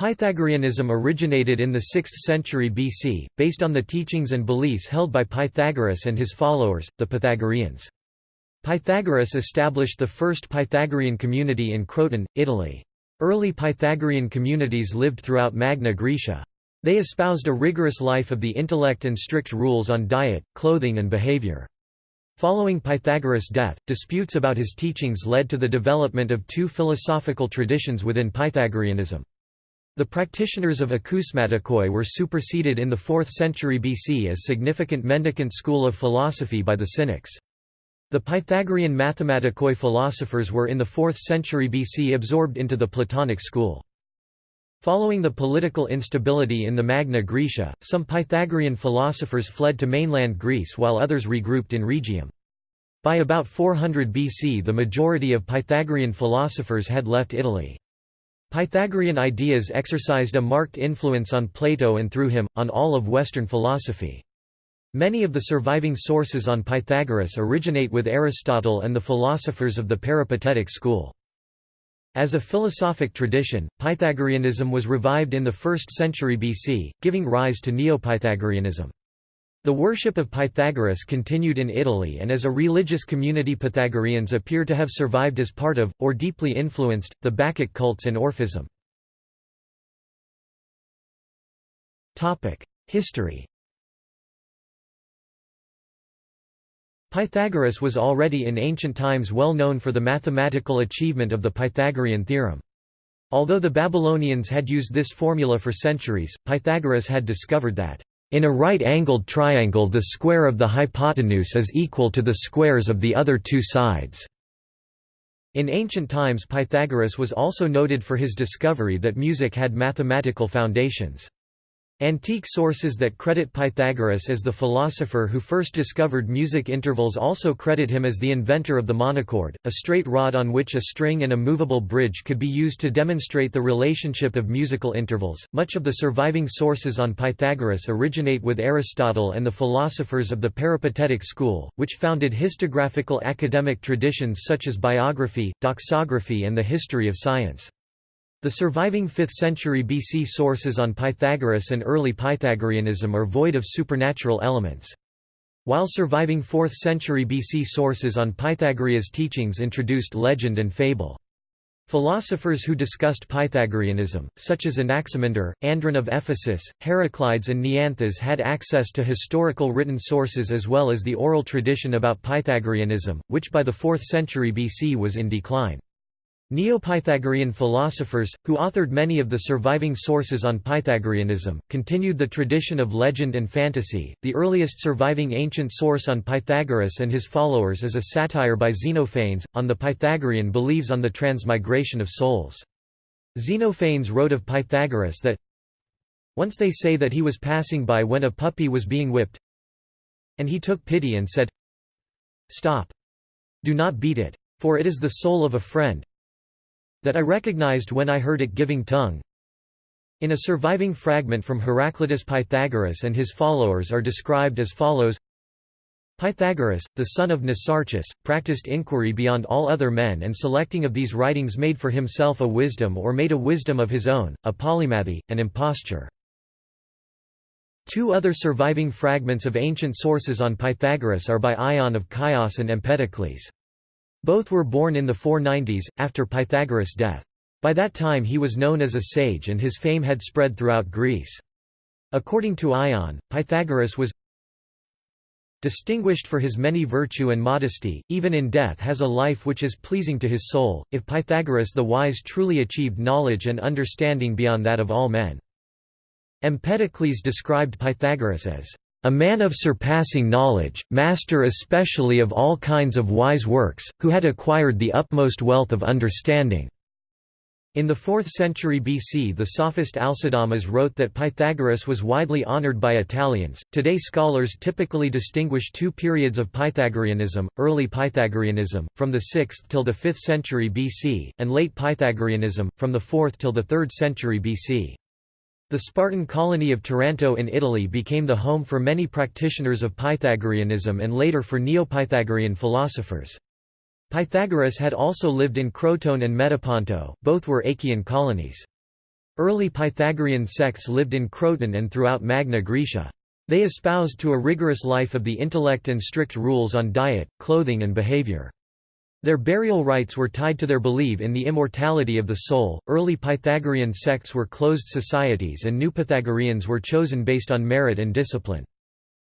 Pythagoreanism originated in the 6th century BC, based on the teachings and beliefs held by Pythagoras and his followers, the Pythagoreans. Pythagoras established the first Pythagorean community in Croton, Italy. Early Pythagorean communities lived throughout Magna Graecia. They espoused a rigorous life of the intellect and strict rules on diet, clothing and behavior. Following Pythagoras' death, disputes about his teachings led to the development of two philosophical traditions within Pythagoreanism. The practitioners of akousmatikoi were superseded in the 4th century BC as significant mendicant school of philosophy by the Cynics. The Pythagorean mathematikoi philosophers were in the 4th century BC absorbed into the Platonic school. Following the political instability in the Magna Graecia, some Pythagorean philosophers fled to mainland Greece while others regrouped in Rhegium. By about 400 BC the majority of Pythagorean philosophers had left Italy. Pythagorean ideas exercised a marked influence on Plato and through him, on all of Western philosophy. Many of the surviving sources on Pythagoras originate with Aristotle and the philosophers of the Peripatetic school. As a philosophic tradition, Pythagoreanism was revived in the 1st century BC, giving rise to Neo-Pythagoreanism. The worship of Pythagoras continued in Italy and as a religious community Pythagoreans appear to have survived as part of, or deeply influenced, the Bacchic cults and Orphism. History Pythagoras was already in ancient times well known for the mathematical achievement of the Pythagorean theorem. Although the Babylonians had used this formula for centuries, Pythagoras had discovered that, "...in a right-angled triangle the square of the hypotenuse is equal to the squares of the other two sides." In ancient times Pythagoras was also noted for his discovery that music had mathematical foundations. Antique sources that credit Pythagoras as the philosopher who first discovered music intervals also credit him as the inventor of the monochord, a straight rod on which a string and a movable bridge could be used to demonstrate the relationship of musical intervals. Much of the surviving sources on Pythagoras originate with Aristotle and the philosophers of the Peripatetic school, which founded histographical academic traditions such as biography, doxography, and the history of science. The surviving 5th century BC sources on Pythagoras and early Pythagoreanism are void of supernatural elements. While surviving 4th century BC sources on Pythagoras' teachings introduced legend and fable. Philosophers who discussed Pythagoreanism, such as Anaximander, Andron of Ephesus, Heraclides and Neanthus had access to historical written sources as well as the oral tradition about Pythagoreanism, which by the 4th century BC was in decline. Neo-Pythagorean philosophers, who authored many of the surviving sources on Pythagoreanism, continued the tradition of legend and fantasy. The earliest surviving ancient source on Pythagoras and his followers is a satire by Xenophanes, on the Pythagorean beliefs on the transmigration of souls. Xenophanes wrote of Pythagoras that Once they say that he was passing by when a puppy was being whipped, and he took pity and said, Stop! Do not beat it. For it is the soul of a friend, that I recognized when I heard it giving tongue. In a surviving fragment from Heraclitus Pythagoras and his followers are described as follows Pythagoras, the son of Mnesarchus, practiced inquiry beyond all other men and selecting of these writings made for himself a wisdom or made a wisdom of his own, a polymathy, an imposture. Two other surviving fragments of ancient sources on Pythagoras are by Ion of Chios and Empedocles. Both were born in the 490s, after Pythagoras' death. By that time he was known as a sage and his fame had spread throughout Greece. According to Ion, Pythagoras was distinguished for his many virtue and modesty, even in death has a life which is pleasing to his soul. If Pythagoras the wise truly achieved knowledge and understanding beyond that of all men. Empedocles described Pythagoras as a man of surpassing knowledge, master especially of all kinds of wise works, who had acquired the utmost wealth of understanding." In the 4th century BC the sophist Alcidamas wrote that Pythagoras was widely honored by Italians. Today scholars typically distinguish two periods of Pythagoreanism, early Pythagoreanism, from the 6th till the 5th century BC, and late Pythagoreanism, from the 4th till the 3rd century BC. The Spartan colony of Taranto in Italy became the home for many practitioners of Pythagoreanism and later for Neo-Pythagorean philosophers. Pythagoras had also lived in Croton and Metaponto, both were Achaean colonies. Early Pythagorean sects lived in Croton and throughout Magna Graecia. They espoused to a rigorous life of the intellect and strict rules on diet, clothing and behavior. Their burial rites were tied to their belief in the immortality of the soul. Early Pythagorean sects were closed societies and new Pythagoreans were chosen based on merit and discipline.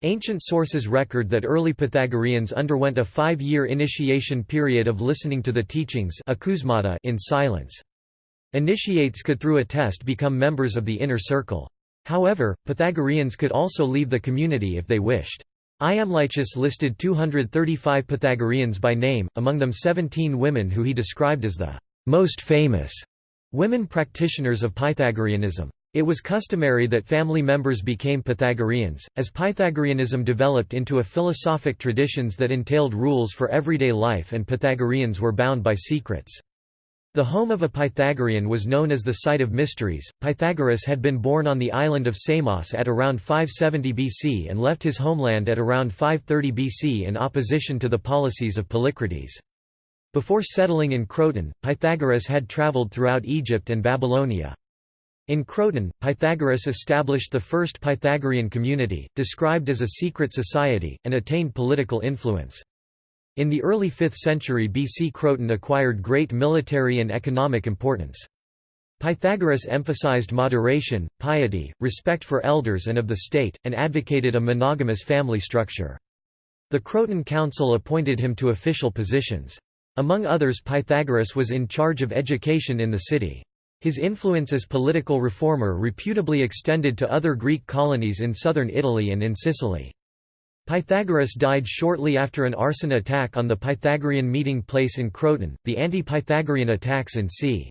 Ancient sources record that early Pythagoreans underwent a five-year initiation period of listening to the teachings in silence. Initiates could through a test become members of the inner circle. However, Pythagoreans could also leave the community if they wished. Iamblichus listed 235 Pythagoreans by name, among them 17 women who he described as the most famous women practitioners of Pythagoreanism. It was customary that family members became Pythagoreans, as Pythagoreanism developed into a philosophic traditions that entailed rules for everyday life and Pythagoreans were bound by secrets. The home of a Pythagorean was known as the site of mysteries. Pythagoras had been born on the island of Samos at around 570 BC and left his homeland at around 530 BC in opposition to the policies of Polycrates. Before settling in Croton, Pythagoras had travelled throughout Egypt and Babylonia. In Croton, Pythagoras established the first Pythagorean community, described as a secret society, and attained political influence. In the early 5th century BC Croton acquired great military and economic importance. Pythagoras emphasized moderation, piety, respect for elders and of the state, and advocated a monogamous family structure. The Croton Council appointed him to official positions. Among others Pythagoras was in charge of education in the city. His influence as political reformer reputably extended to other Greek colonies in southern Italy and in Sicily. Pythagoras died shortly after an arson attack on the Pythagorean meeting place in Croton. The anti-Pythagorean attacks in c.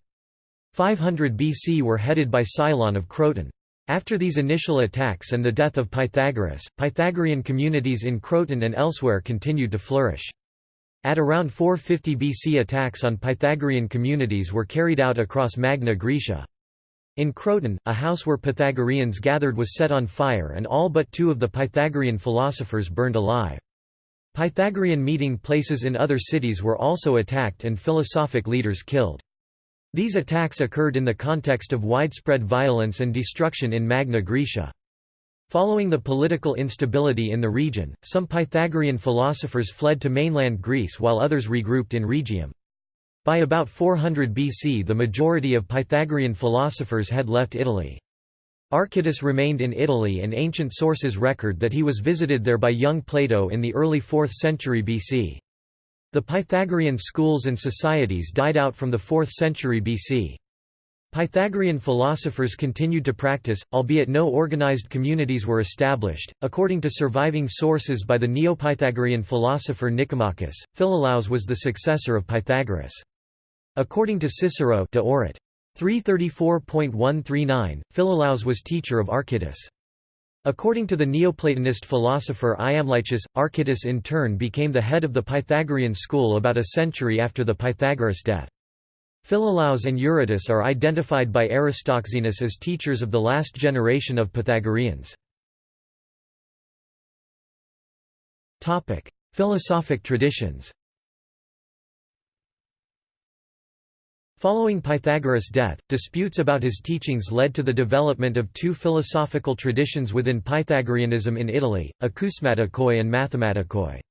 500 BC were headed by Cylon of Croton. After these initial attacks and the death of Pythagoras, Pythagorean communities in Croton and elsewhere continued to flourish. At around 450 BC attacks on Pythagorean communities were carried out across Magna Graecia. In Croton, a house where Pythagoreans gathered was set on fire and all but two of the Pythagorean philosophers burned alive. Pythagorean meeting places in other cities were also attacked and philosophic leaders killed. These attacks occurred in the context of widespread violence and destruction in Magna Graecia. Following the political instability in the region, some Pythagorean philosophers fled to mainland Greece while others regrouped in Rhegium. By about 400 BC the majority of Pythagorean philosophers had left Italy. Archytas remained in Italy and ancient sources record that he was visited there by young Plato in the early 4th century BC. The Pythagorean schools and societies died out from the 4th century BC. Pythagorean philosophers continued to practice, albeit no organized communities were established. According to surviving sources by the Neo-Pythagorean philosopher Nicomachus, Philolaus was the successor of Pythagoras. According to Cicero de Orat. 334.139, Philolaus was teacher of Archytas. According to the Neoplatonist philosopher Iamblichus, Archytas in turn became the head of the Pythagorean school about a century after the Pythagoras death. Philolaus and Eurytus are identified by Aristoxenus as teachers of the last generation of Pythagoreans. Philosophic traditions Following Pythagoras' death, disputes about his teachings led to the development of two philosophical traditions within Pythagoreanism in Italy, acousmatikoi and mathematikoi.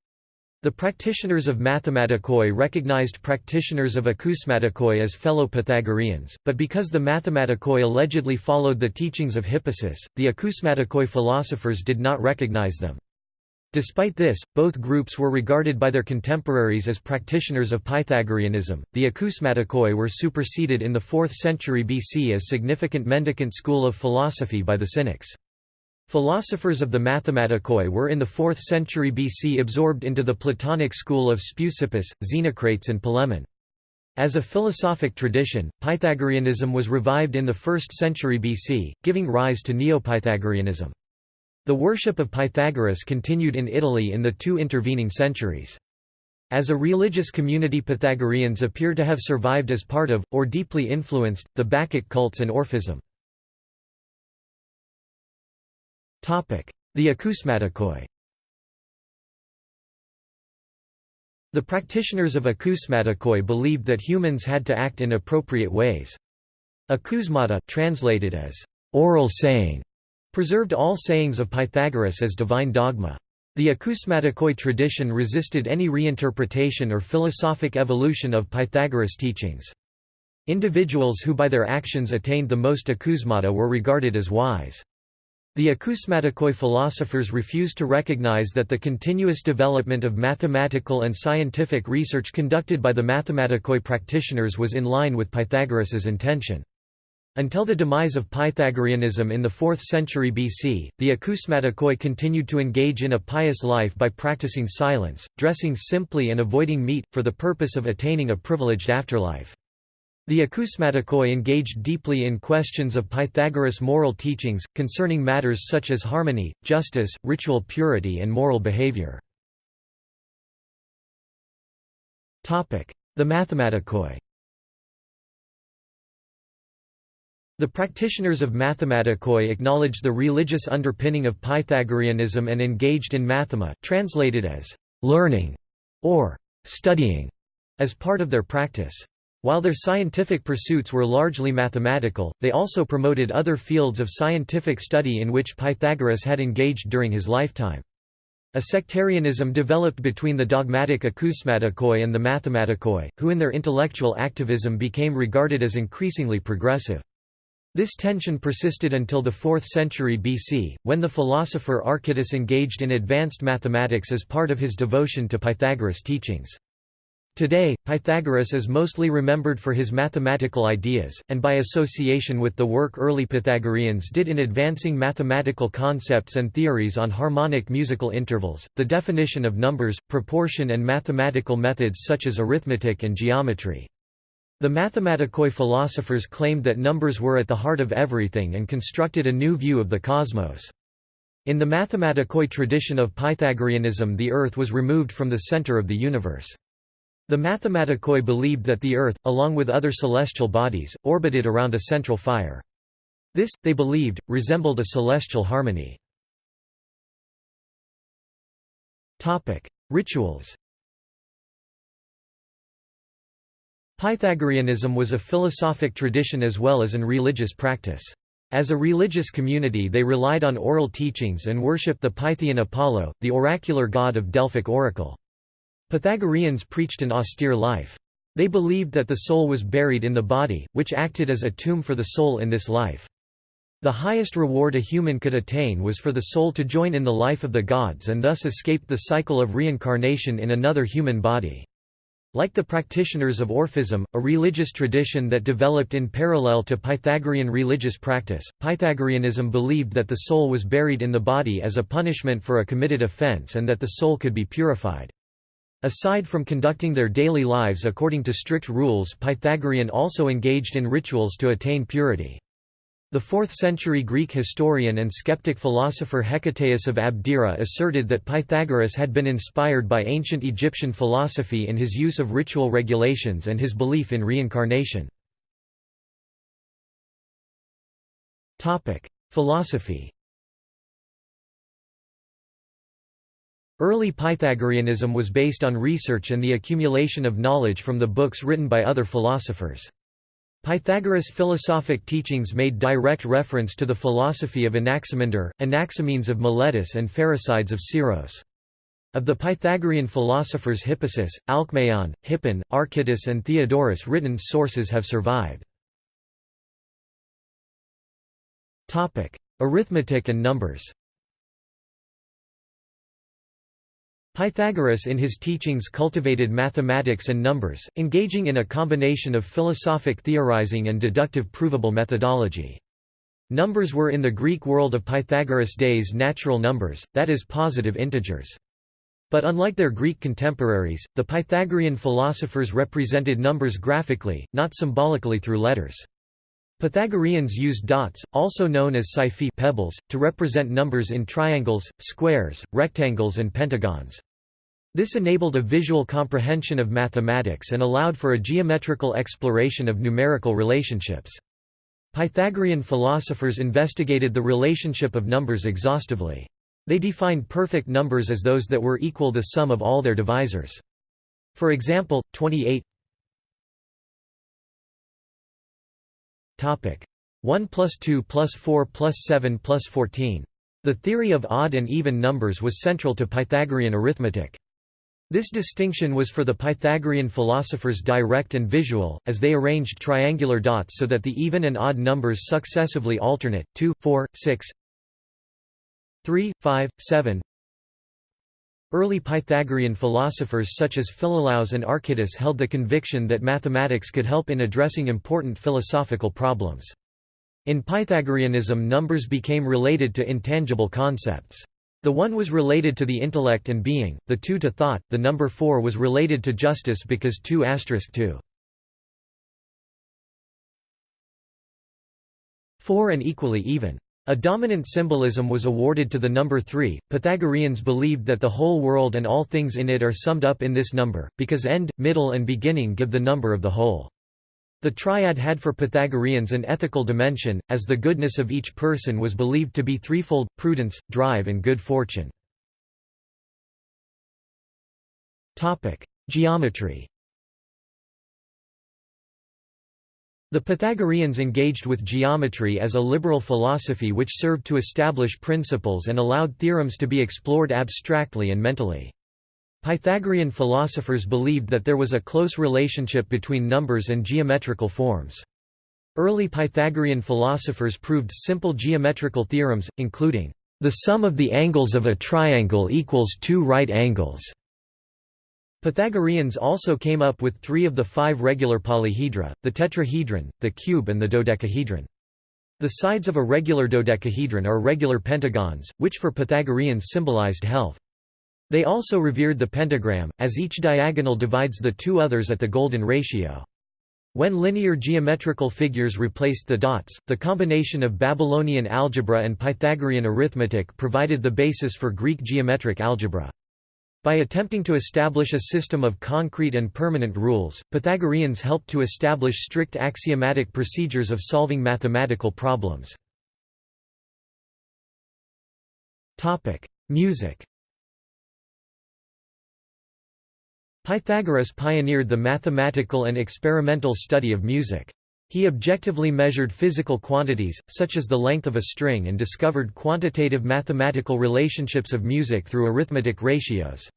The practitioners of mathematikoi recognized practitioners of acousmatikoi as fellow Pythagoreans, but because the mathematikoi allegedly followed the teachings of Hippasus, the acousmatikoi philosophers did not recognize them. Despite this, both groups were regarded by their contemporaries as practitioners of Pythagoreanism. The Acousmatikoi were superseded in the 4th century BC as significant mendicant school of philosophy by the Cynics. Philosophers of the Mathematikoi were in the 4th century BC absorbed into the Platonic school of Speusippus, Xenocrates and Polemon. As a philosophic tradition, Pythagoreanism was revived in the 1st century BC, giving rise to Neo-Pythagoreanism. The worship of Pythagoras continued in Italy in the two intervening centuries. As a religious community Pythagoreans appear to have survived as part of, or deeply influenced, the Bacchic cults and Orphism. The Acousmatikoi The practitioners of Acousmatikoi believed that humans had to act in appropriate ways. Acousmata translated as oral saying, preserved all sayings of Pythagoras as divine dogma. The acousmatikoi tradition resisted any reinterpretation or philosophic evolution of Pythagoras' teachings. Individuals who by their actions attained the most acousmata were regarded as wise. The acousmatikoi philosophers refused to recognize that the continuous development of mathematical and scientific research conducted by the mathematikoi practitioners was in line with Pythagoras's intention. Until the demise of Pythagoreanism in the 4th century BC, the acousmatikoi continued to engage in a pious life by practicing silence, dressing simply and avoiding meat, for the purpose of attaining a privileged afterlife. The acousmatikoi engaged deeply in questions of Pythagoras' moral teachings, concerning matters such as harmony, justice, ritual purity and moral behavior. The mathematikoi The practitioners of mathematikoi acknowledged the religious underpinning of Pythagoreanism and engaged in mathema translated as «learning» or «studying» as part of their practice. While their scientific pursuits were largely mathematical, they also promoted other fields of scientific study in which Pythagoras had engaged during his lifetime. A sectarianism developed between the dogmatic acousmatikoi and the mathematikoi, who in their intellectual activism became regarded as increasingly progressive. This tension persisted until the 4th century BC, when the philosopher Archytas engaged in advanced mathematics as part of his devotion to Pythagoras' teachings. Today, Pythagoras is mostly remembered for his mathematical ideas, and by association with the work early Pythagoreans did in advancing mathematical concepts and theories on harmonic musical intervals, the definition of numbers, proportion and mathematical methods such as arithmetic and geometry. The mathematikoi philosophers claimed that numbers were at the heart of everything and constructed a new view of the cosmos. In the mathematikoi tradition of Pythagoreanism the Earth was removed from the center of the universe. The mathematikoi believed that the Earth, along with other celestial bodies, orbited around a central fire. This, they believed, resembled a celestial harmony. Rituals Pythagoreanism was a philosophic tradition as well as an religious practice. As a religious community they relied on oral teachings and worshipped the Pythian Apollo, the oracular god of Delphic oracle. Pythagoreans preached an austere life. They believed that the soul was buried in the body, which acted as a tomb for the soul in this life. The highest reward a human could attain was for the soul to join in the life of the gods and thus escape the cycle of reincarnation in another human body. Like the practitioners of Orphism, a religious tradition that developed in parallel to Pythagorean religious practice, Pythagoreanism believed that the soul was buried in the body as a punishment for a committed offense and that the soul could be purified. Aside from conducting their daily lives according to strict rules Pythagorean also engaged in rituals to attain purity. The 4th-century Greek historian and skeptic philosopher Hecataeus of Abdera asserted that Pythagoras had been inspired by ancient Egyptian philosophy in his use of ritual regulations and his belief in reincarnation. Philosophy Early Pythagoreanism was based on research and the accumulation of knowledge from the books written by other philosophers. Pythagoras' philosophic teachings made direct reference to the philosophy of Anaximander, Anaximenes of Miletus and Pherecydes of Syros. Of the Pythagorean philosophers Hippasus, Alcmaeon, Hippon, Archytas and Theodorus written sources have survived. Arithmetic and numbers Pythagoras in his teachings cultivated mathematics and numbers, engaging in a combination of philosophic theorizing and deductive provable methodology. Numbers were in the Greek world of Pythagoras' days natural numbers, that is positive integers. But unlike their Greek contemporaries, the Pythagorean philosophers represented numbers graphically, not symbolically through letters. Pythagoreans used dots, also known as psephoi pebbles, to represent numbers in triangles, squares, rectangles and pentagons. This enabled a visual comprehension of mathematics and allowed for a geometrical exploration of numerical relationships. Pythagorean philosophers investigated the relationship of numbers exhaustively. They defined perfect numbers as those that were equal to the sum of all their divisors. For example, 28 1 plus 2 plus 4 plus 7 plus 14. The theory of odd and even numbers was central to Pythagorean arithmetic. This distinction was for the Pythagorean philosophers direct and visual, as they arranged triangular dots so that the even and odd numbers successively alternate, 2, 4, 6, 3, 5, 7. Early Pythagorean philosophers such as Philolaus and Archytas held the conviction that mathematics could help in addressing important philosophical problems. In Pythagoreanism numbers became related to intangible concepts. The one was related to the intellect and being, the two to thought, the number four was related to justice because 2 asterisk 2. 4 and equally even. A dominant symbolism was awarded to the number 3. Pythagoreans believed that the whole world and all things in it are summed up in this number, because end, middle and beginning give the number of the whole. The triad had for Pythagoreans an ethical dimension, as the goodness of each person was believed to be threefold, prudence, drive and good fortune. Geometry The Pythagoreans engaged with geometry as a liberal philosophy which served to establish principles and allowed theorems to be explored abstractly and mentally. Pythagorean philosophers believed that there was a close relationship between numbers and geometrical forms. Early Pythagorean philosophers proved simple geometrical theorems, including, "...the sum of the angles of a triangle equals two right angles." Pythagoreans also came up with three of the five regular polyhedra, the tetrahedron, the cube and the dodecahedron. The sides of a regular dodecahedron are regular pentagons, which for Pythagoreans symbolized health. They also revered the pentagram, as each diagonal divides the two others at the golden ratio. When linear geometrical figures replaced the dots, the combination of Babylonian algebra and Pythagorean arithmetic provided the basis for Greek geometric algebra. By attempting to establish a system of concrete and permanent rules, Pythagoreans helped to establish strict axiomatic procedures of solving mathematical problems. Music Pythagoras pioneered the mathematical and experimental study of music. He objectively measured physical quantities, such as the length of a string and discovered quantitative mathematical relationships of music through arithmetic ratios.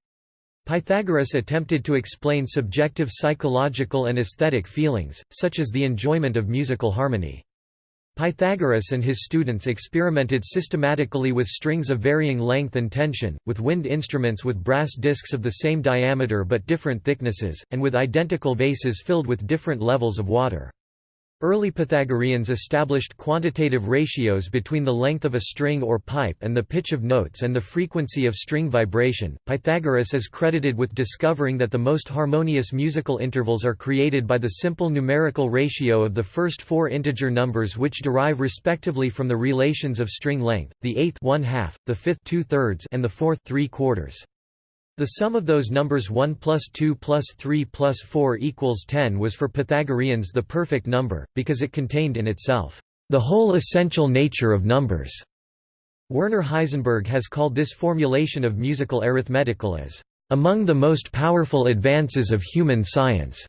Pythagoras attempted to explain subjective psychological and aesthetic feelings, such as the enjoyment of musical harmony. Pythagoras and his students experimented systematically with strings of varying length and tension, with wind instruments with brass discs of the same diameter but different thicknesses, and with identical vases filled with different levels of water. Early Pythagoreans established quantitative ratios between the length of a string or pipe and the pitch of notes and the frequency of string vibration. Pythagoras is credited with discovering that the most harmonious musical intervals are created by the simple numerical ratio of the first four integer numbers which derive respectively from the relations of string length, the eighth one half, the fifth two thirds, and the fourth three quarters. The sum of those numbers 1 plus 2 plus 3 plus 4 equals 10 was for Pythagoreans the perfect number, because it contained in itself, "...the whole essential nature of numbers." Werner Heisenberg has called this formulation of musical arithmetical as, "...among the most powerful advances of human science."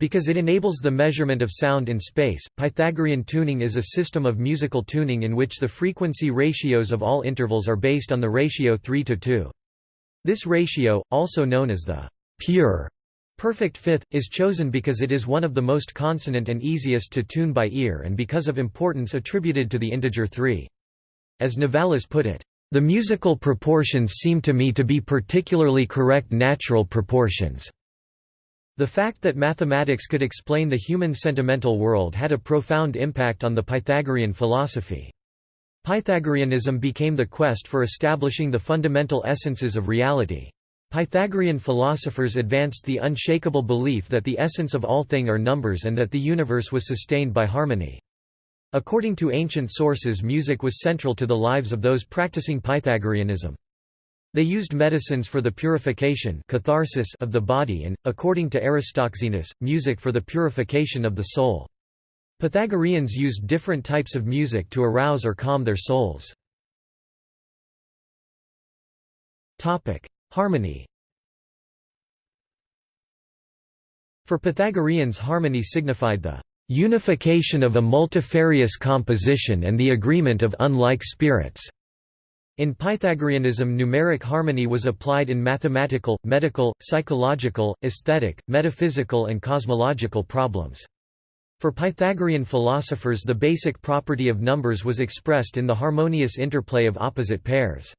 Because it enables the measurement of sound in space, Pythagorean tuning is a system of musical tuning in which the frequency ratios of all intervals are based on the ratio 3 to 2. This ratio, also known as the pure perfect fifth, is chosen because it is one of the most consonant and easiest to tune by ear and because of importance attributed to the integer 3. As Novalis put it, "...the musical proportions seem to me to be particularly correct natural proportions." The fact that mathematics could explain the human sentimental world had a profound impact on the Pythagorean philosophy. Pythagoreanism became the quest for establishing the fundamental essences of reality. Pythagorean philosophers advanced the unshakable belief that the essence of all thing are numbers and that the universe was sustained by harmony. According to ancient sources music was central to the lives of those practicing Pythagoreanism. They used medicines for the purification catharsis of the body and, according to Aristoxenus, music for the purification of the soul. Pythagoreans used different types of music to arouse or calm their souls. Harmony For Pythagoreans harmony signified the unification of a multifarious composition and the agreement of unlike spirits. In Pythagoreanism numeric harmony was applied in mathematical, medical, psychological, aesthetic, metaphysical and cosmological problems. For Pythagorean philosophers the basic property of numbers was expressed in the harmonious interplay of opposite pairs.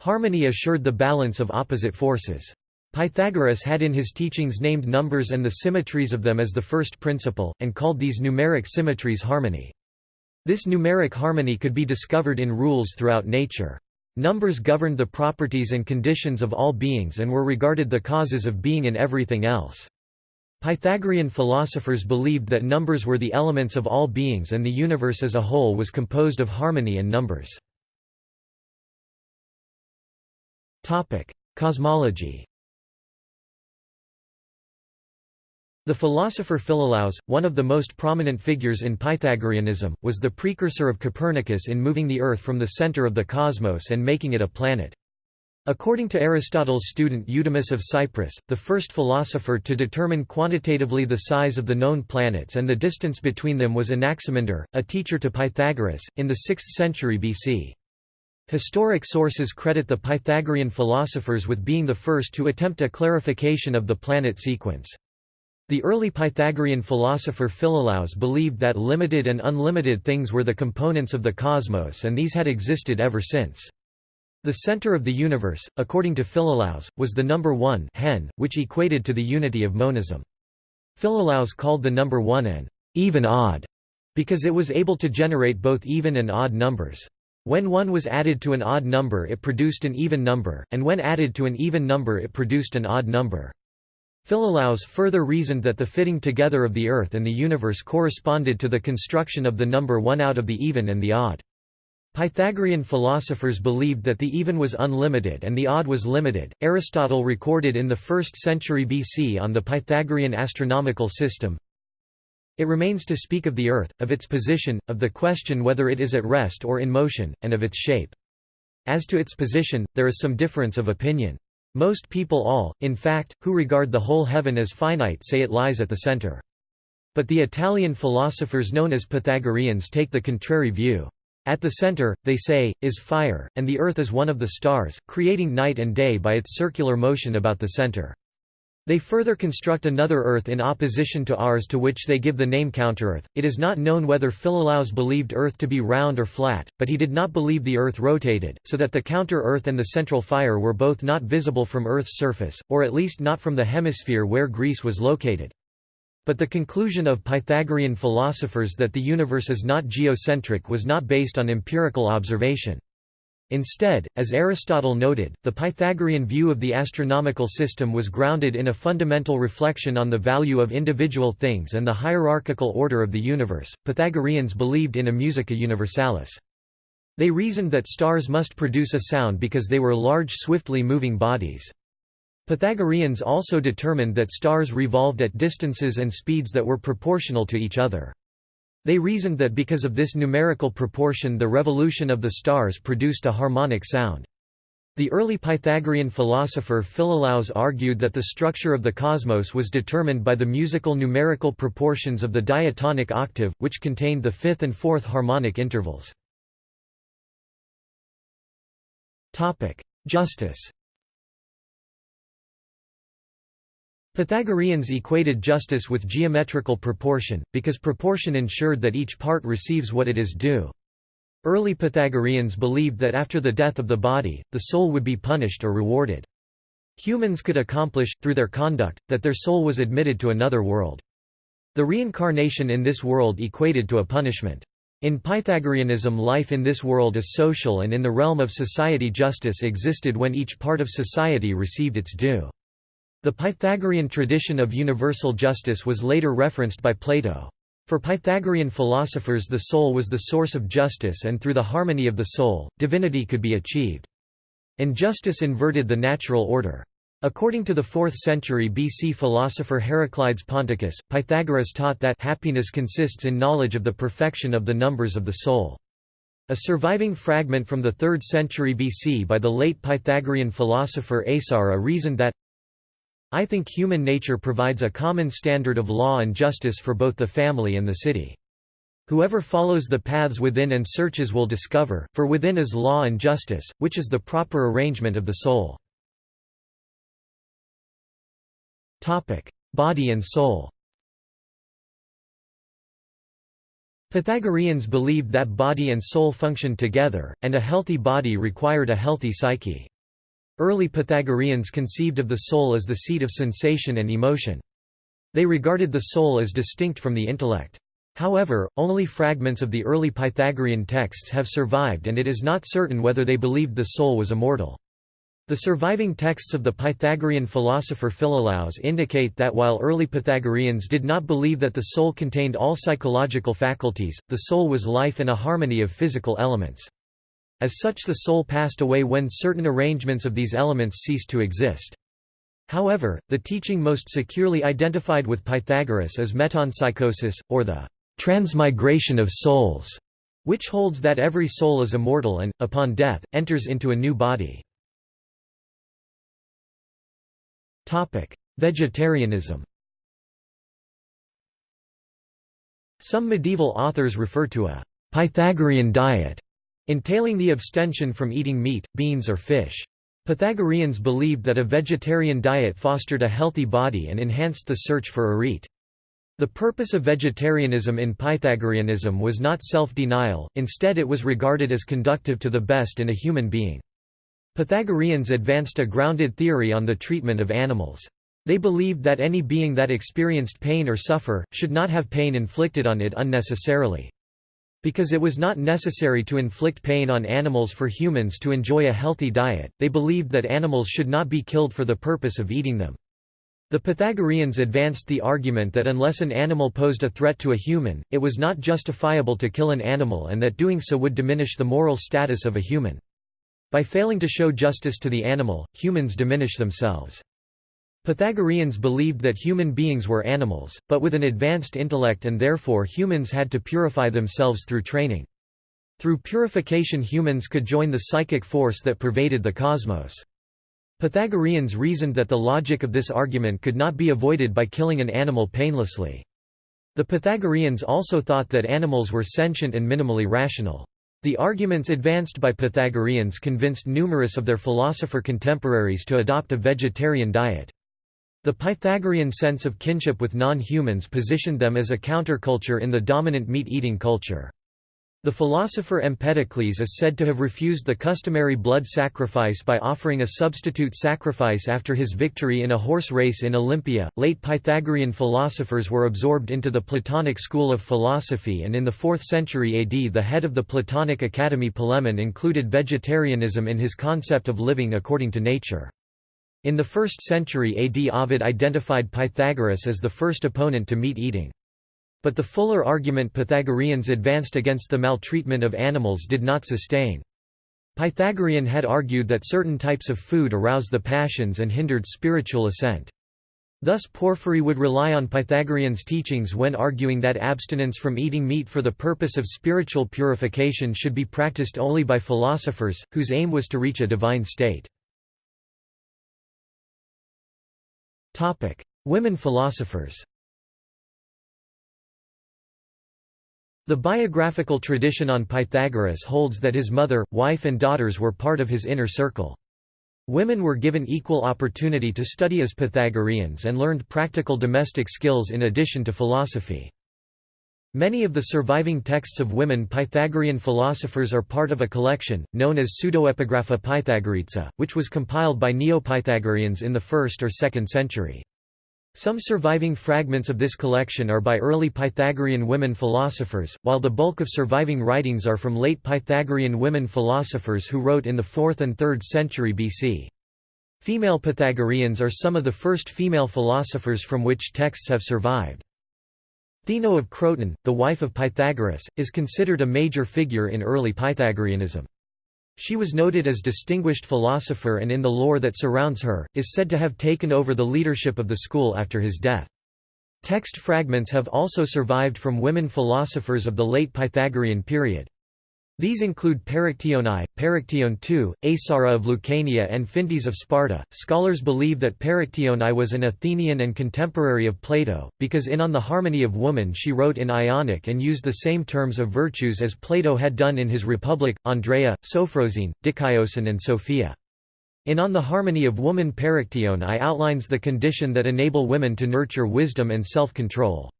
Harmony assured the balance of opposite forces. Pythagoras had in his teachings named numbers and the symmetries of them as the first principle, and called these numeric symmetries harmony. This numeric harmony could be discovered in rules throughout nature. Numbers governed the properties and conditions of all beings and were regarded the causes of being in everything else. Pythagorean philosophers believed that numbers were the elements of all beings and the universe as a whole was composed of harmony and numbers. Cosmology The philosopher Philolaus, one of the most prominent figures in Pythagoreanism, was the precursor of Copernicus in moving the Earth from the center of the cosmos and making it a planet. According to Aristotle's student Eudemus of Cyprus, the first philosopher to determine quantitatively the size of the known planets and the distance between them was Anaximander, a teacher to Pythagoras, in the 6th century BC. Historic sources credit the Pythagorean philosophers with being the first to attempt a clarification of the planet sequence. The early Pythagorean philosopher Philolaus believed that limited and unlimited things were the components of the cosmos and these had existed ever since. The center of the universe, according to Philolaus, was the number 1 hen, which equated to the unity of monism. Philolaus called the number 1 an even odd, because it was able to generate both even and odd numbers. When 1 was added to an odd number it produced an even number, and when added to an even number it produced an odd number. Philolaus further reasoned that the fitting together of the Earth and the universe corresponded to the construction of the number 1 out of the even and the odd. Pythagorean philosophers believed that the even was unlimited and the odd was limited. Aristotle recorded in the 1st century BC on the Pythagorean astronomical system It remains to speak of the earth, of its position, of the question whether it is at rest or in motion, and of its shape. As to its position, there is some difference of opinion. Most people all, in fact, who regard the whole heaven as finite say it lies at the center. But the Italian philosophers known as Pythagoreans take the contrary view. At the center, they say, is fire, and the earth is one of the stars, creating night and day by its circular motion about the center. They further construct another Earth in opposition to ours to which they give the name Counter-Earth. It is not known whether Philolaus believed Earth to be round or flat, but he did not believe the Earth rotated, so that the counter-Earth and the central fire were both not visible from Earth's surface, or at least not from the hemisphere where Greece was located. But the conclusion of Pythagorean philosophers that the universe is not geocentric was not based on empirical observation. Instead, as Aristotle noted, the Pythagorean view of the astronomical system was grounded in a fundamental reflection on the value of individual things and the hierarchical order of the universe. Pythagoreans believed in a musica universalis. They reasoned that stars must produce a sound because they were large swiftly moving bodies. Pythagoreans also determined that stars revolved at distances and speeds that were proportional to each other. They reasoned that because of this numerical proportion the revolution of the stars produced a harmonic sound. The early Pythagorean philosopher Philolaus argued that the structure of the cosmos was determined by the musical numerical proportions of the diatonic octave, which contained the fifth and fourth harmonic intervals. Justice Pythagoreans equated justice with geometrical proportion, because proportion ensured that each part receives what it is due. Early Pythagoreans believed that after the death of the body, the soul would be punished or rewarded. Humans could accomplish, through their conduct, that their soul was admitted to another world. The reincarnation in this world equated to a punishment. In Pythagoreanism life in this world is social and in the realm of society justice existed when each part of society received its due. The Pythagorean tradition of universal justice was later referenced by Plato. For Pythagorean philosophers the soul was the source of justice and through the harmony of the soul, divinity could be achieved. And justice inverted the natural order. According to the 4th century BC philosopher Heraclides Ponticus, Pythagoras taught that happiness consists in knowledge of the perfection of the numbers of the soul. A surviving fragment from the 3rd century BC by the late Pythagorean philosopher Aesara reasoned that I think human nature provides a common standard of law and justice for both the family and the city. Whoever follows the paths within and searches will discover, for within is law and justice, which is the proper arrangement of the soul. Body and soul Pythagoreans believed that body and soul functioned together, and a healthy body required a healthy psyche. Early Pythagoreans conceived of the soul as the seat of sensation and emotion. They regarded the soul as distinct from the intellect. However, only fragments of the early Pythagorean texts have survived and it is not certain whether they believed the soul was immortal. The surviving texts of the Pythagorean philosopher Philolaus indicate that while early Pythagoreans did not believe that the soul contained all psychological faculties, the soul was life and a harmony of physical elements. As such the soul passed away when certain arrangements of these elements ceased to exist. However, the teaching most securely identified with Pythagoras is metempsychosis, or the transmigration of souls, which holds that every soul is immortal and, upon death, enters into a new body. Vegetarianism Some medieval authors refer to a Pythagorean diet entailing the abstention from eating meat, beans or fish. Pythagoreans believed that a vegetarian diet fostered a healthy body and enhanced the search for arete. The purpose of vegetarianism in Pythagoreanism was not self-denial, instead it was regarded as conductive to the best in a human being. Pythagoreans advanced a grounded theory on the treatment of animals. They believed that any being that experienced pain or suffer, should not have pain inflicted on it unnecessarily. Because it was not necessary to inflict pain on animals for humans to enjoy a healthy diet, they believed that animals should not be killed for the purpose of eating them. The Pythagoreans advanced the argument that unless an animal posed a threat to a human, it was not justifiable to kill an animal and that doing so would diminish the moral status of a human. By failing to show justice to the animal, humans diminish themselves. Pythagoreans believed that human beings were animals, but with an advanced intellect and therefore humans had to purify themselves through training. Through purification humans could join the psychic force that pervaded the cosmos. Pythagoreans reasoned that the logic of this argument could not be avoided by killing an animal painlessly. The Pythagoreans also thought that animals were sentient and minimally rational. The arguments advanced by Pythagoreans convinced numerous of their philosopher contemporaries to adopt a vegetarian diet. The Pythagorean sense of kinship with non-humans positioned them as a counterculture in the dominant meat-eating culture. The philosopher Empedocles is said to have refused the customary blood sacrifice by offering a substitute sacrifice after his victory in a horse race in Olympia. Late Pythagorean philosophers were absorbed into the Platonic school of philosophy, and in the 4th century AD, the head of the Platonic Academy Polemon included vegetarianism in his concept of living according to nature. In the 1st century AD Ovid identified Pythagoras as the first opponent to meat eating. But the fuller argument Pythagoreans advanced against the maltreatment of animals did not sustain. Pythagorean had argued that certain types of food aroused the passions and hindered spiritual ascent. Thus Porphyry would rely on Pythagorean's teachings when arguing that abstinence from eating meat for the purpose of spiritual purification should be practiced only by philosophers, whose aim was to reach a divine state. Women philosophers The biographical tradition on Pythagoras holds that his mother, wife and daughters were part of his inner circle. Women were given equal opportunity to study as Pythagoreans and learned practical domestic skills in addition to philosophy. Many of the surviving texts of women Pythagorean philosophers are part of a collection, known as Pseudoepigrapha Pythagoreitza, which was compiled by Neo-Pythagoreans in the 1st or 2nd century. Some surviving fragments of this collection are by early Pythagorean women philosophers, while the bulk of surviving writings are from late Pythagorean women philosophers who wrote in the 4th and 3rd century BC. Female Pythagoreans are some of the first female philosophers from which texts have survived. Theano of Croton, the wife of Pythagoras, is considered a major figure in early Pythagoreanism. She was noted as distinguished philosopher and in the lore that surrounds her, is said to have taken over the leadership of the school after his death. Text fragments have also survived from women philosophers of the late Pythagorean period. These include Perictione, Perictione II, Aesara of Lucania, and Phintys of Sparta. Scholars believe that Perictione was an Athenian and contemporary of Plato, because in On the Harmony of Woman she wrote in Ionic and used the same terms of virtues as Plato had done in his Republic, Andreia, Sophrosyne, Dikaiosune, and Sophia. In On the Harmony of Woman Perictione outlines the condition that enable women to nurture wisdom and self-control.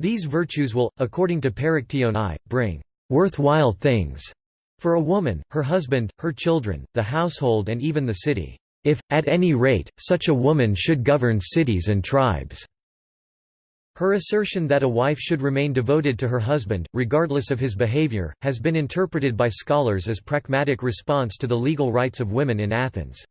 These virtues will, according to Perictione, bring worthwhile things for a woman, her husband, her children, the household and even the city, if, at any rate, such a woman should govern cities and tribes." Her assertion that a wife should remain devoted to her husband, regardless of his behavior, has been interpreted by scholars as pragmatic response to the legal rights of women in Athens.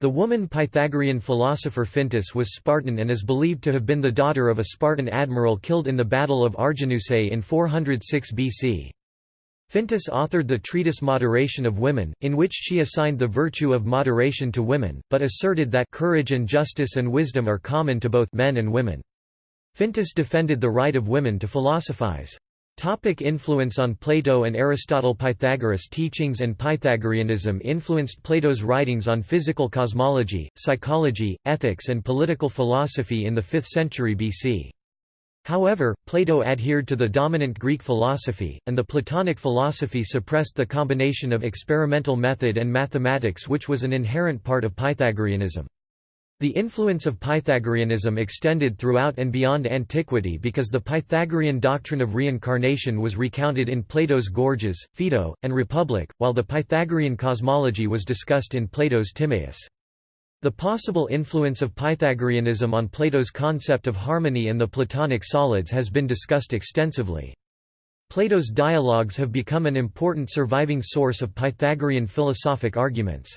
The woman Pythagorean philosopher Phintys was Spartan and is believed to have been the daughter of a Spartan admiral killed in the Battle of Arginusae in 406 BC. Phintys authored the treatise Moderation of Women, in which she assigned the virtue of moderation to women, but asserted that courage and justice and wisdom are common to both men and women. Phintys defended the right of women to philosophize. Topic influence on Plato and Aristotle Pythagoras' teachings and Pythagoreanism influenced Plato's writings on physical cosmology, psychology, ethics and political philosophy in the 5th century BC. However, Plato adhered to the dominant Greek philosophy, and the Platonic philosophy suppressed the combination of experimental method and mathematics which was an inherent part of Pythagoreanism. The influence of Pythagoreanism extended throughout and beyond antiquity because the Pythagorean doctrine of reincarnation was recounted in Plato's Gorgias, Phaedo, and Republic, while the Pythagorean cosmology was discussed in Plato's Timaeus. The possible influence of Pythagoreanism on Plato's concept of harmony and the Platonic solids has been discussed extensively. Plato's dialogues have become an important surviving source of Pythagorean philosophic arguments.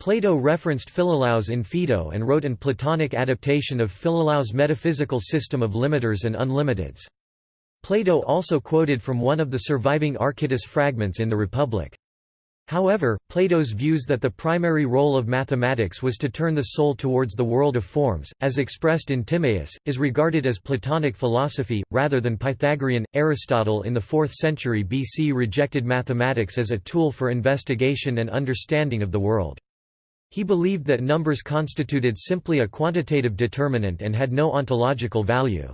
Plato referenced Philolaus in Phaedo and wrote an Platonic adaptation of Philolaus' metaphysical system of limiters and unlimiteds. Plato also quoted from one of the surviving Archytas fragments in the Republic. However, Plato's views that the primary role of mathematics was to turn the soul towards the world of forms, as expressed in Timaeus, is regarded as Platonic philosophy, rather than Pythagorean. Aristotle in the 4th century BC rejected mathematics as a tool for investigation and understanding of the world. He believed that numbers constituted simply a quantitative determinant and had no ontological value.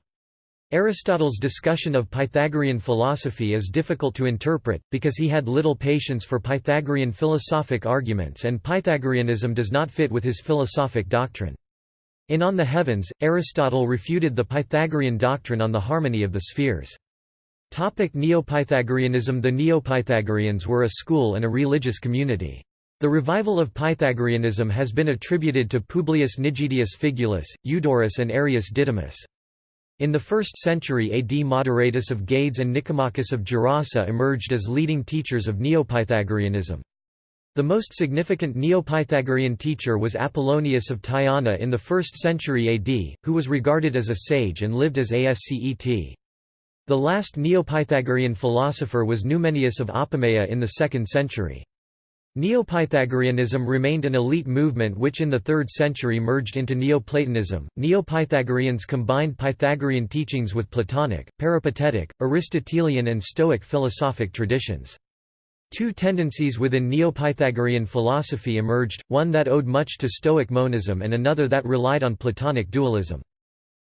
Aristotle's discussion of Pythagorean philosophy is difficult to interpret, because he had little patience for Pythagorean philosophic arguments and Pythagoreanism does not fit with his philosophic doctrine. In On the Heavens, Aristotle refuted the Pythagorean doctrine on the harmony of the spheres. Neo-Pythagoreanism The Neo-Pythagoreans were a school and a religious community. The revival of Pythagoreanism has been attributed to Publius Nigidius Figulus, Eudorus and Arius Didymus. In the 1st century AD Moderatus of Gades and Nicomachus of Gerasa emerged as leading teachers of Neopythagoreanism. The most significant Neopythagorean teacher was Apollonius of Tyana in the 1st century AD, who was regarded as a sage and lived as Ascet. The last Neopythagorean philosopher was Numenius of Apamea in the 2nd century. Neopythagoreanism remained an elite movement which in the 3rd century merged into Neoplatonism. Neopythagoreans combined Pythagorean teachings with Platonic, Peripatetic, Aristotelian, and Stoic philosophic traditions. Two tendencies within Neopythagorean philosophy emerged, one that owed much to Stoic monism and another that relied on Platonic dualism.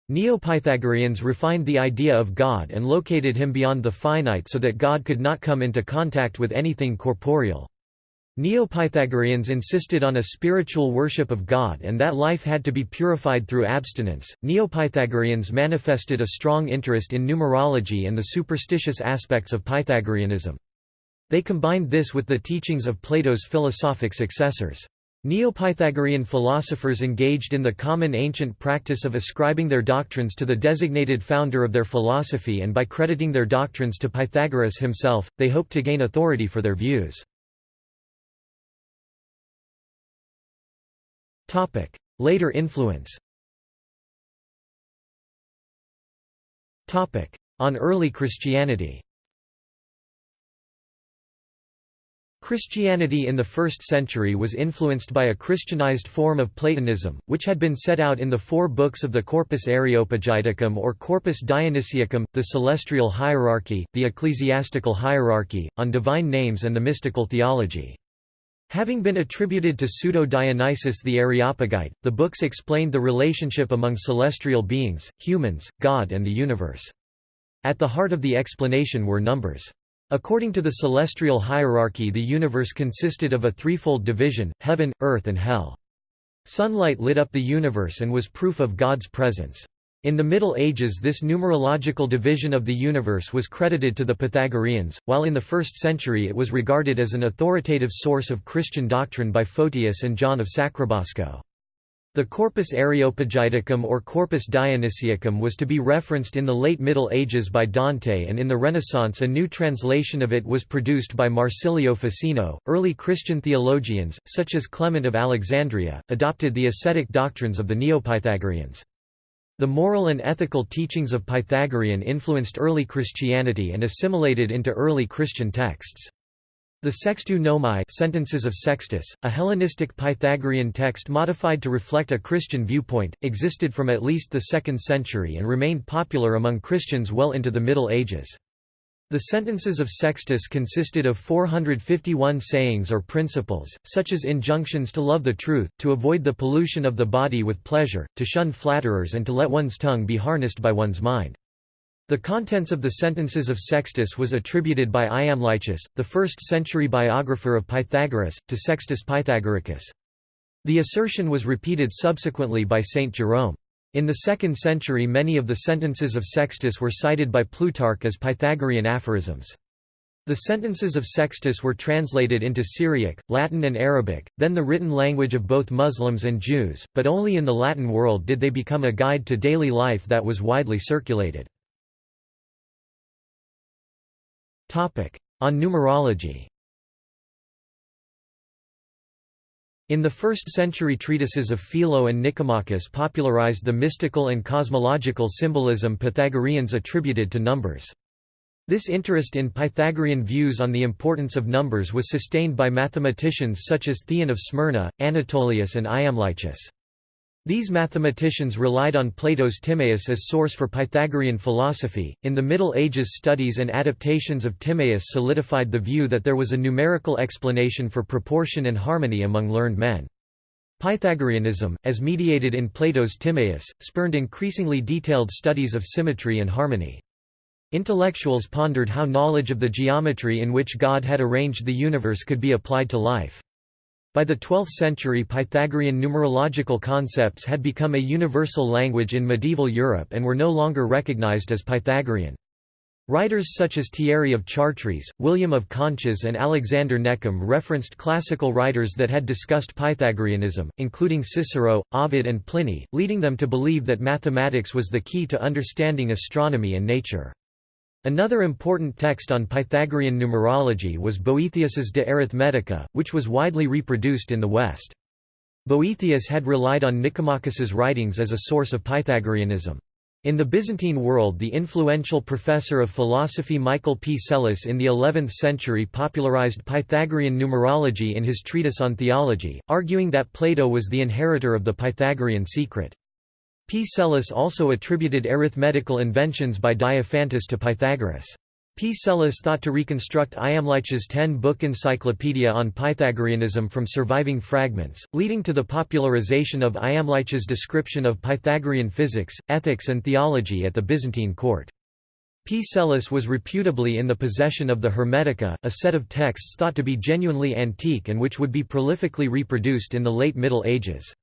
Neopythagoreans refined the idea of God and located him beyond the finite so that God could not come into contact with anything corporeal. Neo-Pythagoreans insisted on a spiritual worship of God and that life had to be purified through abstinence. Neo-Pythagoreans manifested a strong interest in numerology and the superstitious aspects of Pythagoreanism. They combined this with the teachings of Plato's philosophic successors. Neo-Pythagorean philosophers engaged in the common ancient practice of ascribing their doctrines to the designated founder of their philosophy and by crediting their doctrines to Pythagoras himself, they hoped to gain authority for their views. Later influence. On early Christianity. Christianity in the 1st century was influenced by a Christianized form of Platonism, which had been set out in the four books of the Corpus Areopagiticum or Corpus Dionysiacum, the celestial hierarchy, the ecclesiastical hierarchy, on divine names and the mystical theology. Having been attributed to Pseudo-Dionysius the Areopagite, the books explained the relationship among celestial beings, humans, God and the universe. At the heart of the explanation were numbers. According to the celestial hierarchy the universe consisted of a threefold division, heaven, earth and hell. Sunlight lit up the universe and was proof of God's presence. In the Middle Ages this numerological division of the universe was credited to the Pythagoreans, while in the 1st century it was regarded as an authoritative source of Christian doctrine by Photius and John of Sacrobosco. The Corpus Areopagiticum or Corpus Dionysiacum was to be referenced in the late Middle Ages by Dante and in the Renaissance a new translation of it was produced by Marsilio Ficino. Early Christian theologians, such as Clement of Alexandria, adopted the ascetic doctrines of the Neopythagoreans. The moral and ethical teachings of Pythagorean influenced early Christianity and assimilated into early Christian texts. The Sextu Nomi Sentences of Sextus, a Hellenistic Pythagorean text modified to reflect a Christian viewpoint, existed from at least the 2nd century and remained popular among Christians well into the Middle Ages. The sentences of Sextus consisted of 451 sayings or principles, such as injunctions to love the truth, to avoid the pollution of the body with pleasure, to shun flatterers and to let one's tongue be harnessed by one's mind. The contents of the sentences of Sextus was attributed by Iamblichus, the 1st-century biographer of Pythagoras, to Sextus Pythagoricus. The assertion was repeated subsequently by Saint Jerome. In the 2nd century many of the sentences of Sextus were cited by Plutarch as Pythagorean aphorisms. The sentences of Sextus were translated into Syriac, Latin and Arabic, then the written language of both Muslims and Jews, but only in the Latin world did they become a guide to daily life that was widely circulated. On numerology In the 1st century treatises of Philo and Nicomachus popularized the mystical and cosmological symbolism Pythagoreans attributed to numbers. This interest in Pythagorean views on the importance of numbers was sustained by mathematicians such as Theon of Smyrna, Anatolius and Iamblichus. These mathematicians relied on Plato's Timaeus as source for Pythagorean philosophy. In the Middle Ages, studies and adaptations of Timaeus solidified the view that there was a numerical explanation for proportion and harmony among learned men. Pythagoreanism, as mediated in Plato's Timaeus, spurned increasingly detailed studies of symmetry and harmony. Intellectuals pondered how knowledge of the geometry in which God had arranged the universe could be applied to life. By the 12th century Pythagorean numerological concepts had become a universal language in medieval Europe and were no longer recognized as Pythagorean. Writers such as Thierry of Chartres, William of Conches and Alexander Neckham referenced classical writers that had discussed Pythagoreanism, including Cicero, Ovid and Pliny, leading them to believe that mathematics was the key to understanding astronomy and nature. Another important text on Pythagorean numerology was Boethius's De Arithmetica, which was widely reproduced in the West. Boethius had relied on Nicomachus's writings as a source of Pythagoreanism. In the Byzantine world the influential professor of philosophy Michael P. Psellus in the 11th century popularized Pythagorean numerology in his treatise on theology, arguing that Plato was the inheritor of the Pythagorean secret. P. Psellus also attributed arithmetical inventions by Diophantus to Pythagoras. P. Psellus thought to reconstruct Iamblichus's ten-book encyclopedia on Pythagoreanism from surviving fragments, leading to the popularization of Iamblichus's description of Pythagorean physics, ethics and theology at the Byzantine court. P. Psellus was reputably in the possession of the Hermetica, a set of texts thought to be genuinely antique and which would be prolifically reproduced in the late Middle Ages.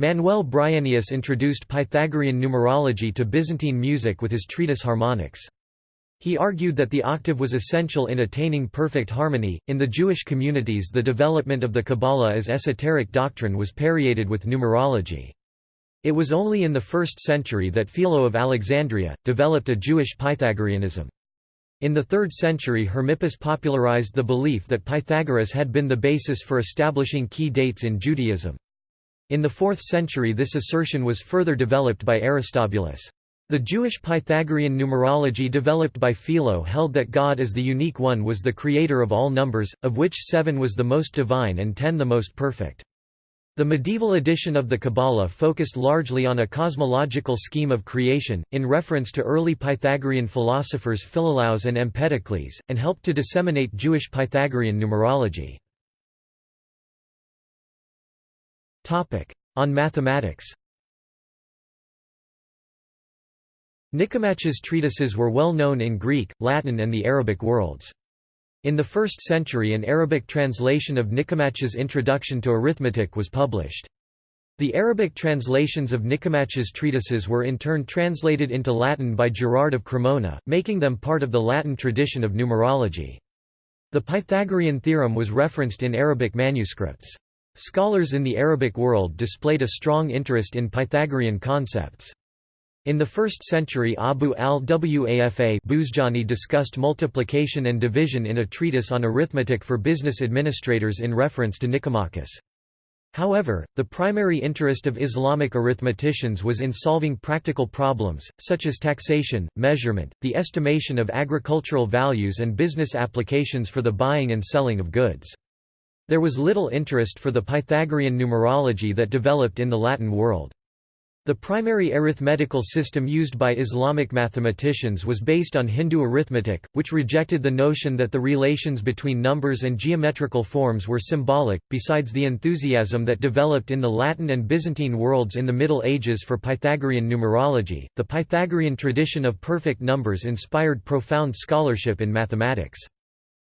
Manuel Bryennius introduced Pythagorean numerology to Byzantine music with his treatise Harmonics. He argued that the octave was essential in attaining perfect harmony. In the Jewish communities, the development of the Kabbalah as esoteric doctrine was permeated with numerology. It was only in the 1st century that Philo of Alexandria developed a Jewish Pythagoreanism. In the 3rd century Hermippus popularized the belief that Pythagoras had been the basis for establishing key dates in Judaism. In the 4th century this assertion was further developed by Aristobulus. The Jewish Pythagorean numerology developed by Philo held that God as the unique one was the creator of all numbers, of which seven was the most divine and ten the most perfect. The medieval edition of the Kabbalah focused largely on a cosmological scheme of creation, in reference to early Pythagorean philosophers Philolaus and Empedocles, and helped to disseminate Jewish Pythagorean numerology. On mathematics Nicomachus' treatises were well known in Greek, Latin and the Arabic worlds. In the 1st century an Arabic translation of Nicomachus' Introduction to Arithmetic was published. The Arabic translations of Nicomachus' treatises were in turn translated into Latin by Gerard of Cremona, making them part of the Latin tradition of numerology. The Pythagorean theorem was referenced in Arabic manuscripts. Scholars in the Arabic world displayed a strong interest in Pythagorean concepts. In the 1st century Abu al-Wafa Buzjani discussed multiplication and division in a treatise on arithmetic for business administrators in reference to Nicomachus. However, the primary interest of Islamic arithmeticians was in solving practical problems, such as taxation, measurement, the estimation of agricultural values and business applications for the buying and selling of goods. There was little interest for the Pythagorean numerology that developed in the Latin world. The primary arithmetical system used by Islamic mathematicians was based on Hindu arithmetic, which rejected the notion that the relations between numbers and geometrical forms were symbolic. Besides the enthusiasm that developed in the Latin and Byzantine worlds in the Middle Ages for Pythagorean numerology, the Pythagorean tradition of perfect numbers inspired profound scholarship in mathematics.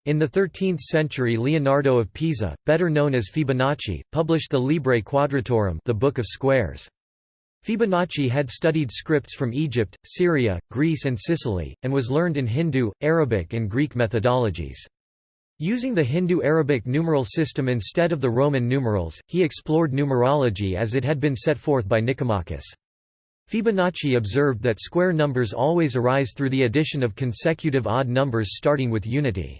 In the 13th century Leonardo of Pisa, better known as Fibonacci, published the Liber Quadratorum the Book of Squares. Fibonacci had studied scripts from Egypt, Syria, Greece and Sicily, and was learned in Hindu, Arabic and Greek methodologies. Using the Hindu-Arabic numeral system instead of the Roman numerals, he explored numerology as it had been set forth by Nicomachus. Fibonacci observed that square numbers always arise through the addition of consecutive odd numbers starting with unity.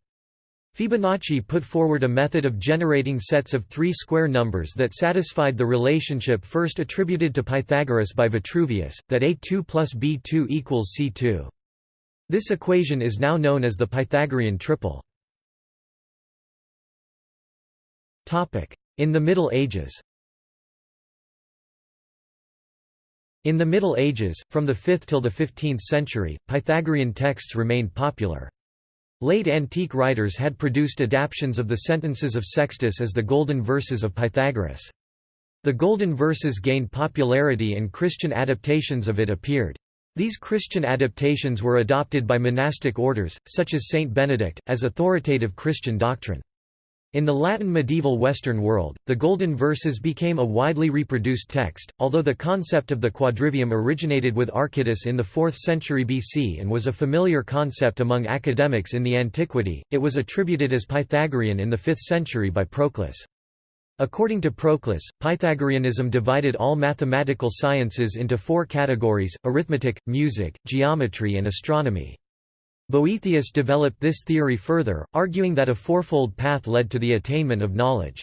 Fibonacci put forward a method of generating sets of three square numbers that satisfied the relationship first attributed to Pythagoras by Vitruvius, that a2 plus b2 equals c2. This equation is now known as the Pythagorean triple. In the Middle Ages In the Middle Ages, from the 5th till the 15th century, Pythagorean texts remained popular. Late antique writers had produced adaptations of the sentences of Sextus as the Golden Verses of Pythagoras. The Golden Verses gained popularity and Christian adaptations of it appeared. These Christian adaptations were adopted by monastic orders, such as Saint Benedict, as authoritative Christian doctrine. In the Latin medieval Western world, the Golden Verses became a widely reproduced text, although the concept of the quadrivium originated with Archytas in the 4th century BC and was a familiar concept among academics in the antiquity, it was attributed as Pythagorean in the 5th century by Proclus. According to Proclus, Pythagoreanism divided all mathematical sciences into four categories, arithmetic, music, geometry and astronomy. Boethius developed this theory further, arguing that a fourfold path led to the attainment of knowledge.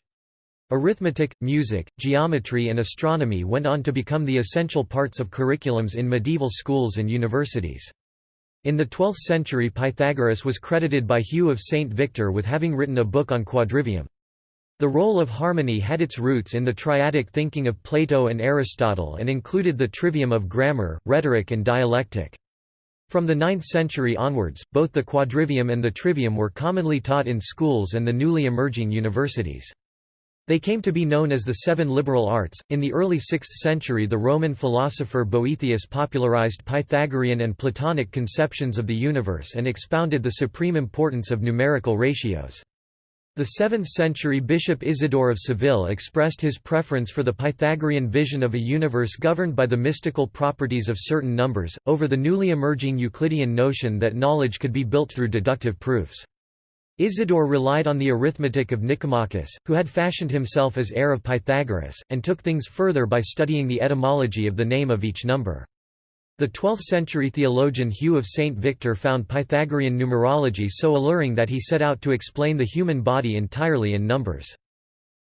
Arithmetic, music, geometry and astronomy went on to become the essential parts of curriculums in medieval schools and universities. In the 12th century Pythagoras was credited by Hugh of St. Victor with having written a book on quadrivium. The role of harmony had its roots in the triadic thinking of Plato and Aristotle and included the trivium of grammar, rhetoric and dialectic. From the 9th century onwards, both the quadrivium and the trivium were commonly taught in schools and the newly emerging universities. They came to be known as the seven liberal arts. In the early 6th century, the Roman philosopher Boethius popularized Pythagorean and Platonic conceptions of the universe and expounded the supreme importance of numerical ratios. The 7th-century Bishop Isidore of Seville expressed his preference for the Pythagorean vision of a universe governed by the mystical properties of certain numbers, over the newly emerging Euclidean notion that knowledge could be built through deductive proofs. Isidore relied on the arithmetic of Nicomachus, who had fashioned himself as heir of Pythagoras, and took things further by studying the etymology of the name of each number. The 12th-century theologian Hugh of St. Victor found Pythagorean numerology so alluring that he set out to explain the human body entirely in numbers.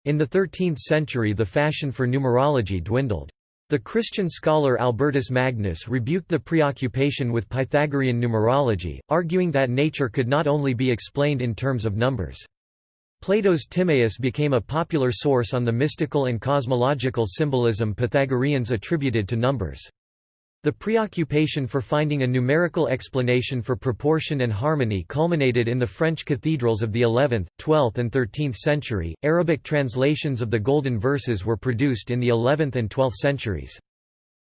In the 13th century the fashion for numerology dwindled. The Christian scholar Albertus Magnus rebuked the preoccupation with Pythagorean numerology, arguing that nature could not only be explained in terms of numbers. Plato's Timaeus became a popular source on the mystical and cosmological symbolism Pythagoreans attributed to numbers. The preoccupation for finding a numerical explanation for proportion and harmony culminated in the French cathedrals of the 11th, 12th, and 13th century. Arabic translations of the Golden Verses were produced in the 11th and 12th centuries.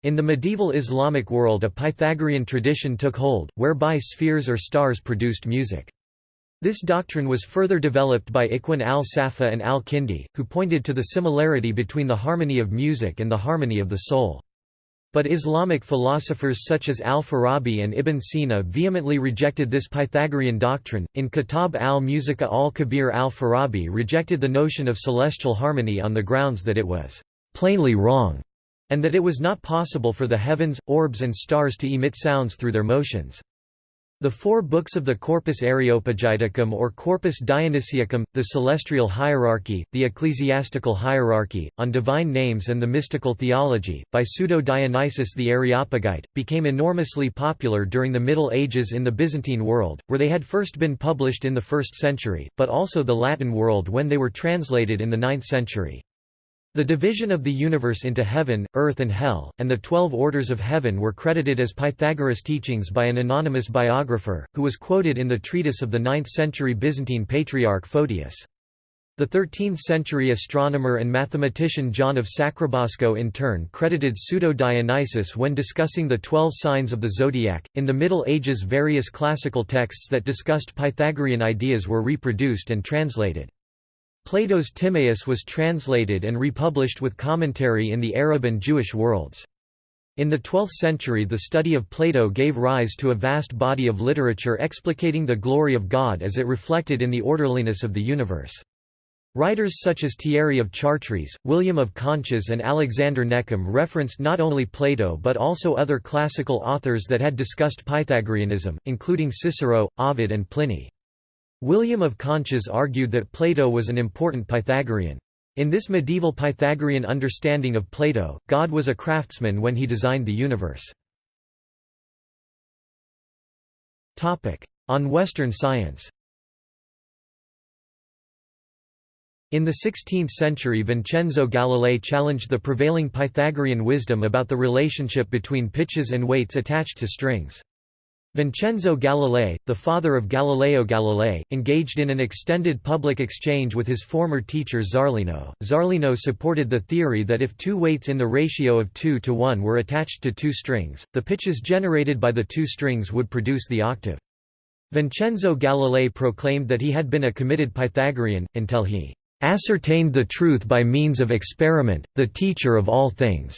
In the medieval Islamic world, a Pythagorean tradition took hold, whereby spheres or stars produced music. This doctrine was further developed by Ikhwan al-Safa and al-Kindi, who pointed to the similarity between the harmony of music and the harmony of the soul. But Islamic philosophers such as al-Farabi and Ibn Sina vehemently rejected this Pythagorean doctrine. In Kitab al-Musica al-Kabir al-Farabi rejected the notion of celestial harmony on the grounds that it was plainly wrong, and that it was not possible for the heavens, orbs and stars to emit sounds through their motions. The four books of the Corpus Areopagiticum or Corpus Dionysiacum, the Celestial Hierarchy, the Ecclesiastical Hierarchy, on Divine Names and the Mystical Theology, by Pseudo-Dionysius the Areopagite, became enormously popular during the Middle Ages in the Byzantine world, where they had first been published in the 1st century, but also the Latin world when they were translated in the 9th century. The division of the universe into heaven, earth and hell, and the twelve orders of heaven were credited as Pythagoras' teachings by an anonymous biographer, who was quoted in the treatise of the 9th-century Byzantine patriarch Photius. The 13th-century astronomer and mathematician John of Sacrobosco in turn credited Pseudo-Dionysius when discussing the twelve signs of the zodiac. In the Middle Ages various classical texts that discussed Pythagorean ideas were reproduced and translated. Plato's Timaeus was translated and republished with commentary in the Arab and Jewish worlds. In the 12th century the study of Plato gave rise to a vast body of literature explicating the glory of God as it reflected in the orderliness of the universe. Writers such as Thierry of Chartres, William of Conches and Alexander Neckham referenced not only Plato but also other classical authors that had discussed Pythagoreanism, including Cicero, Ovid and Pliny. William of Conches argued that Plato was an important Pythagorean. In this medieval Pythagorean understanding of Plato, God was a craftsman when he designed the universe. On Western science In the 16th century Vincenzo Galilei challenged the prevailing Pythagorean wisdom about the relationship between pitches and weights attached to strings. Vincenzo Galilei, the father of Galileo Galilei, engaged in an extended public exchange with his former teacher Zarlino. Zarlino supported the theory that if two weights in the ratio of 2 to 1 were attached to two strings, the pitches generated by the two strings would produce the octave. Vincenzo Galilei proclaimed that he had been a committed Pythagorean, until he ascertained the truth by means of experiment, the teacher of all things.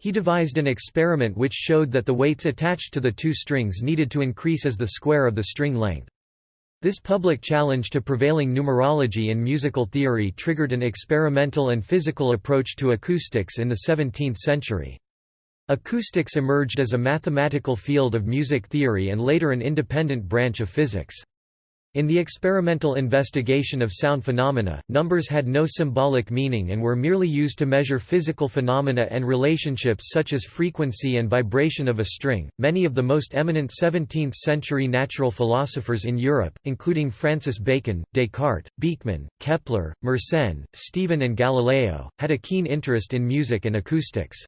He devised an experiment which showed that the weights attached to the two strings needed to increase as the square of the string length. This public challenge to prevailing numerology and musical theory triggered an experimental and physical approach to acoustics in the 17th century. Acoustics emerged as a mathematical field of music theory and later an independent branch of physics. In the experimental investigation of sound phenomena, numbers had no symbolic meaning and were merely used to measure physical phenomena and relationships such as frequency and vibration of a string. Many of the most eminent 17th century natural philosophers in Europe, including Francis Bacon, Descartes, Beeckman, Kepler, Mersenne, Stevin, and Galileo, had a keen interest in music and acoustics.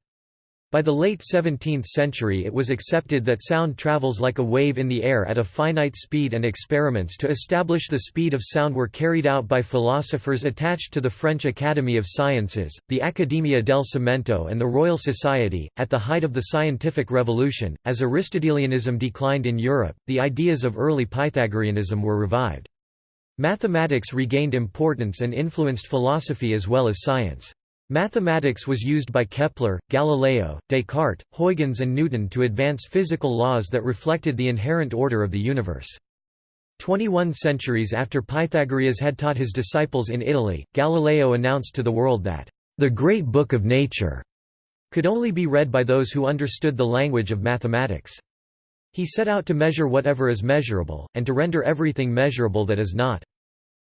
By the late 17th century it was accepted that sound travels like a wave in the air at a finite speed and experiments to establish the speed of sound were carried out by philosophers attached to the French Academy of Sciences, the Accademia del Cimento and the Royal Society. At the height of the scientific revolution, as Aristotelianism declined in Europe, the ideas of early Pythagoreanism were revived. Mathematics regained importance and influenced philosophy as well as science. Mathematics was used by Kepler, Galileo, Descartes, Huygens and Newton to advance physical laws that reflected the inherent order of the universe. Twenty-one centuries after Pythagoras had taught his disciples in Italy, Galileo announced to the world that, "...the great book of nature," could only be read by those who understood the language of mathematics. He set out to measure whatever is measurable, and to render everything measurable that is not.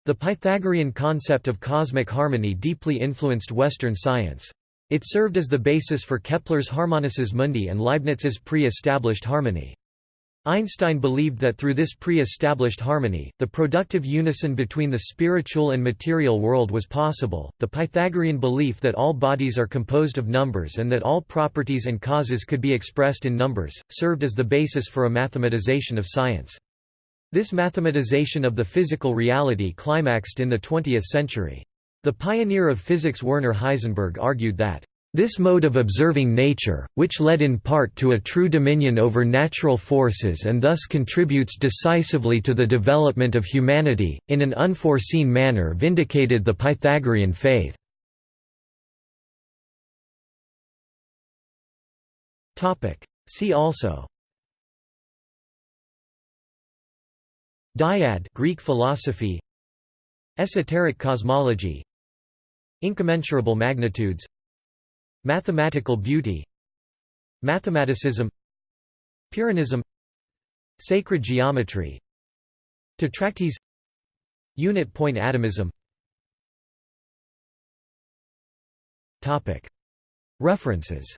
The Pythagorean concept of cosmic harmony deeply influenced Western science. It served as the basis for Kepler's Harmonices Mundi and Leibniz's pre-established harmony. Einstein believed that through this pre-established harmony, the productive unison between the spiritual and material world was possible. The Pythagorean belief that all bodies are composed of numbers and that all properties and causes could be expressed in numbers, served as the basis for a mathematization of science. This mathematization of the physical reality climaxed in the 20th century. The pioneer of physics Werner Heisenberg argued that this mode of observing nature, which led in part to a true dominion over natural forces and thus contributes decisively to the development of humanity, in an unforeseen manner vindicated the Pythagorean faith. See also Dyad Greek philosophy Esoteric cosmology Incommensurable magnitudes Mathematical beauty Mathematicism Pyrrhonism Sacred geometry Tetractys Unit point atomism. References